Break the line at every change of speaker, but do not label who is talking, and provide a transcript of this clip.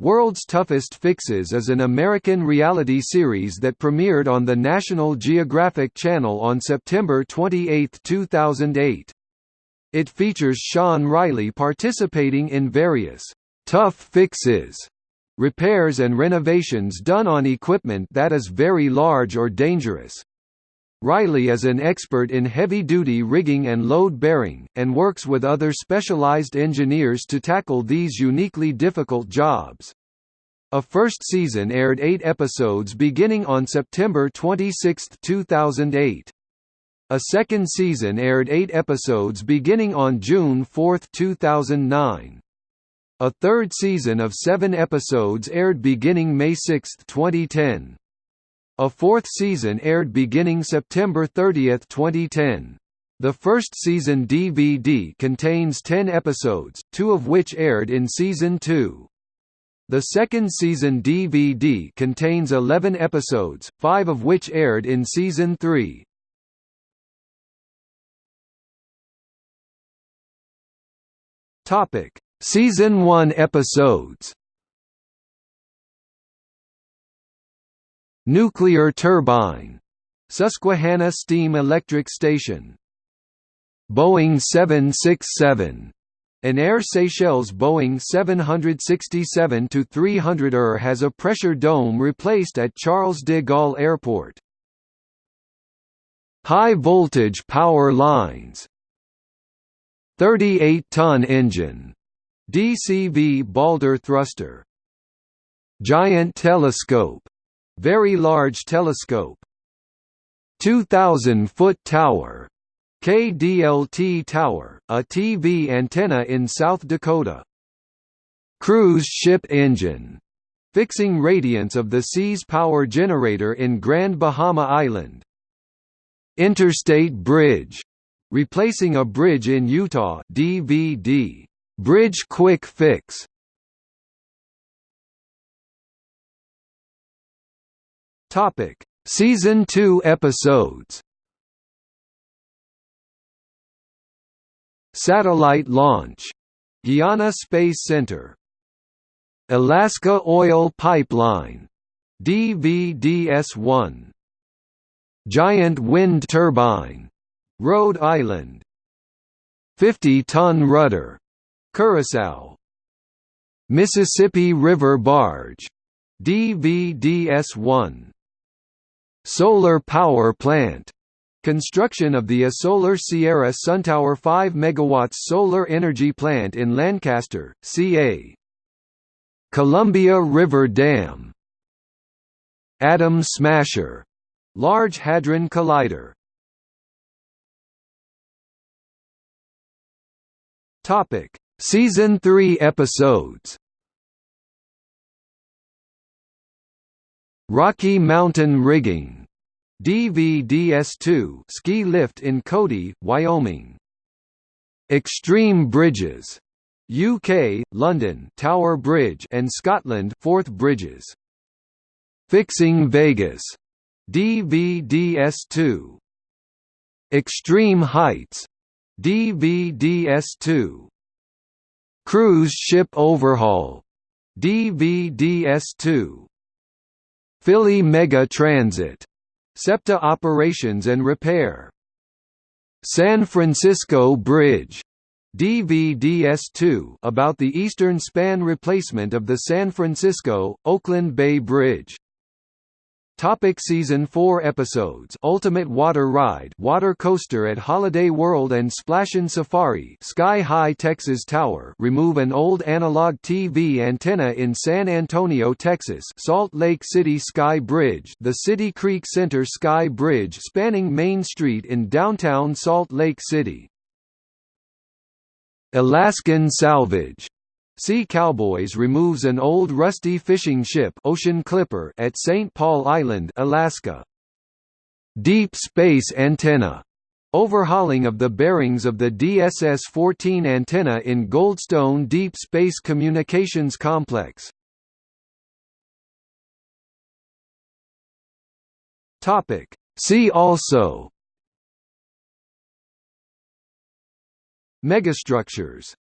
World's Toughest Fixes is an American reality series that premiered on the National Geographic Channel on September 28, 2008. It features Sean Riley participating in various tough fixes repairs and renovations done on equipment that is very large or dangerous. Riley is an expert in heavy-duty rigging and load-bearing, and works with other specialized engineers to tackle these uniquely difficult jobs. A first season aired eight episodes beginning on September 26, 2008. A second season aired eight episodes beginning on June 4, 2009. A third season of seven episodes aired beginning May 6, 2010. A fourth season aired beginning September 30, 2010. The first season DVD contains 10 episodes, two of which aired in Season 2. The second season DVD contains 11 episodes, five of which aired in Season 3. Topic: Season 1 episodes. Nuclear turbine. Susquehanna Steam Electric Station. Boeing 767. An Air Seychelles Boeing 767-300ER has a pressure dome replaced at Charles de Gaulle Airport. High voltage power lines 38-ton engine. DCV Balder thruster. Giant telescope. Very Large Telescope 2,000-foot tower KDLT Tower, a TV antenna in South Dakota. Cruise ship engine. Fixing radiance of the Seas power generator in Grand Bahama Island. Interstate Bridge. Replacing a bridge in Utah DVD. Bridge Quick Fix. Topic: Season 2 episodes. Satellite launch. Guiana Space Center. Alaska Oil Pipeline. DVDS1. Giant Wind Turbine. Rhode Island. 50-ton rudder. Curacao. Mississippi River Barge. DVDS1 Solar power plant. Construction of the Solar Sierra SunTower 5 MW solar energy plant in Lancaster, CA. Columbia River Dam. Atom Smasher — Large Hadron Collider. Season 3 episodes Rocky Mountain Rigging DVDS2 ski lift in Cody, Wyoming. Extreme Bridges UK, London Tower Bridge and Scotland Forth Bridges. Fixing Vegas DVDS2 Extreme Heights DVDS2 Cruise Ship Overhaul DVDS2 Philly Mega Transit. SEPTA operations and repair. San Francisco Bridge. DVDS2 about the eastern span replacement of the San Francisco, Oakland Bay Bridge. Topic season 4 episodes. Ultimate Water Ride Water Coaster at Holiday World and Splashin' Safari Sky High Texas Tower. Remove an old analog TV antenna in San Antonio, Texas. Salt Lake City Sky Bridge The City Creek Center Sky Bridge spanning Main Street in downtown Salt Lake City. Alaskan Salvage Sea Cowboys removes an old rusty fishing ship Ocean Clipper at St. Paul Island, Alaska. Deep Space Antenna Overhauling of the bearings of the DSS-14 antenna in Goldstone Deep Space Communications Complex. Topic. See also Megastructures